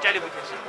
Television.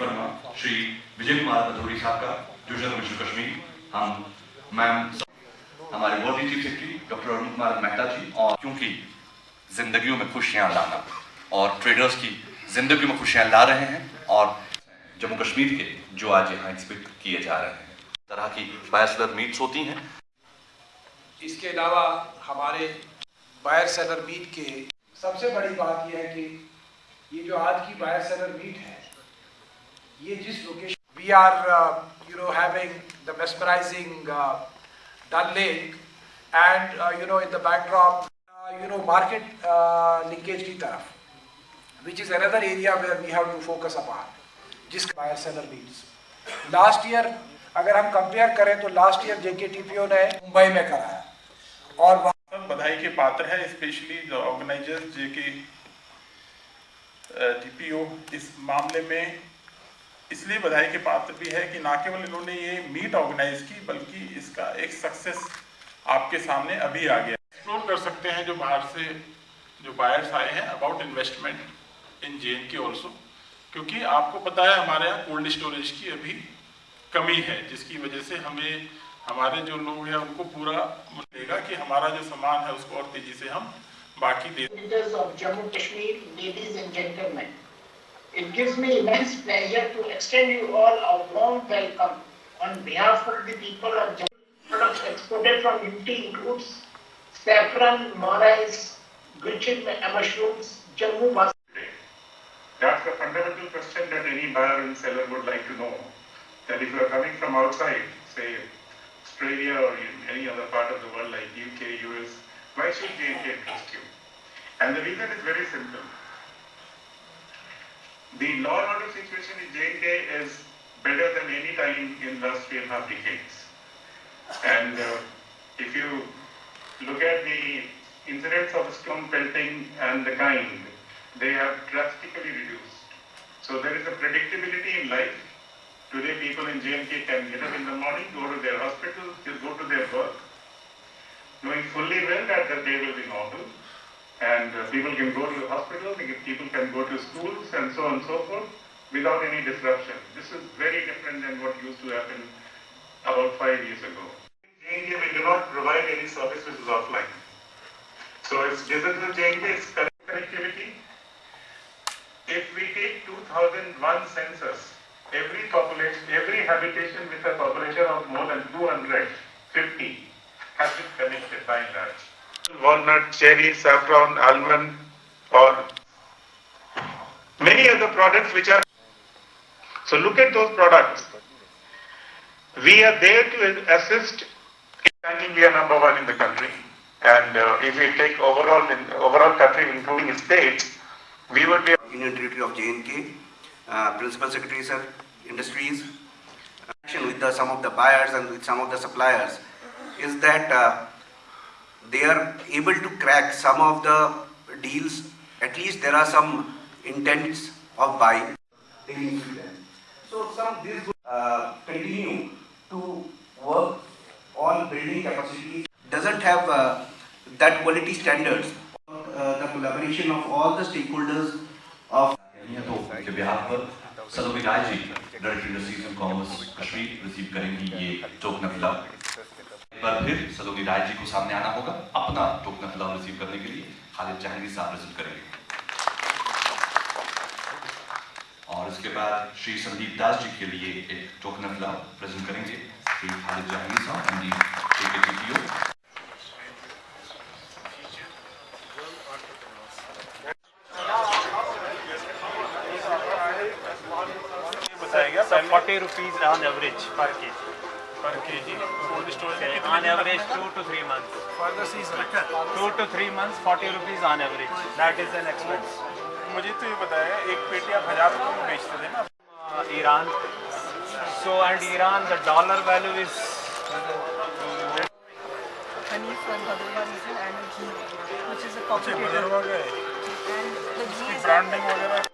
हाँ, श्री विजय कुमार भदौरी साहब का डिवीज़न कमिश्नर कश्मीर हम मैम हमारे Modi chief secretary doctor Arun Kumar Mehta ji और क्योंकि जिंदगियों में खुशियाँ लाना और ट्रेडर्स की ज़िंदगी में खुशियाँ ला रहे हैं और जम्मू कश्मीर के जो आज यहाँ एग्जिबिट किए जा रहे हैं तरह की बायसलर मीट्स होती हैं। इसके अलावा हमारे बायर सेलर मीट के सबसे बड़ी बात यह है कि ये जो आज की बायर सेलर मीट है ये जिस location we are you know having the mesmerizing Dal lake and you know in the backdrop you know market linkage की तरफ़ which is another area where we have to focus upon जिसका buyer seller meets last year अगर हम compare करें तो last year जेके ने मुंबई में कराया और वहाँ बधाई के पात्र है स्पेशली जो ऑर्गेनाइजर्स जे के टीपीओ इस मामले में इसलिए बधाई के पात्र भी है कि ना केवल इन्होंने ये मीट ऑर्गेनाइज की बल्कि इसका एक सक्सेस आपके सामने अभी आ गया। एक्सप्लोर कर सकते हैं जो बाहर से जो बायर्स आए हैं about investment in J N K also क्योंकि आपको पता है हमारे यहाँ कोल्ड स्टोरेज की अभी कमी है जिसकी वजह से हमें हमारे जो लोग हैं उनको पूरा मिलेगा कि हमारा जो सामान है उसको और तेज़ी से हम बाकी दे Jammu Kashmir, ladies and gentlemen, it gives me immense pleasure to extend you all a warm welcome on behalf of the people of Jammu. Products exported from UT includes saffron, marais, gulchin mushrooms, Jammu mas- That's the fundamental question that any buyer and seller would like to know. That if you are coming from outside, say Australia or in any other part of the world like UK, US, why should J&K interest you? And the reason is very simple. The law and order situation in J&K is better than any time in last three and a half decades. And uh, if you look at the incidents of stone pelting and the kind, they have drastically reduced. So there is a predictability in life. Today people in J&K can get up in the morning, go to their hospital, go to their work, knowing fully well that the day will be normal. And uh, people can go to the hospital, people can go to schools and so on and so forth without any disruption. This is very different than what used to happen about five years ago. In J&K, we do not provide any service which is offline. So it's digital J&K, it's connectivity. If we take 2001 census, every population, every habitation with a population of more than 250 has been connected by and large. Walnut, cherry, saffron, almond, or many other products which are. So look at those products. We are there to assist. Ranking, we are number one in the country. And uh, if we take overall, in overall country, including states, we would be Union Territory of J&K, uh, Principal Secretary Sir, industries, action with the, some of the buyers and with some of the suppliers, is that uh, they are able to crack some of the deals. At least there are some intents of buying. taking with them. So some this uh, continue to work on building capacity. Doesn't have uh, that quality standards. Uh, the collaboration of all the stakeholders of हैं तो उनके बिहार पर सलोमी Rai ji director industries and commerce Kashmir receive करेंगी ये token fill up एक बार फिर सलोमी राय जी को सामने आना होगा अपना टोकन फिलअप रिसीव करने के लिए। खालिद जहांगीर साहब प्रेजेंट करेंगे। और इसके बाद श्री संदीप दास जी के लिए एक टोकन फिलअप प्रेजेंट करेंगे। श्री खालिद जहांगीर साहब एमडी केकेटीपीओ बताया गया So 40 rupees on average per kg. पर के जी कोल्ड स्टोरेज में On average 2 to 3 months. For the season. 2 to 3 months 40 rupees on average. That is an expense. मुझे तो ये बताया एक पेटी आप हज़ार रुपये में बेचते थे ना Uh, Iran. So and Iran the dollar value is honey from Bhadrwa region and ghee, which is a अच्छे के And the ghee is branding वगैरह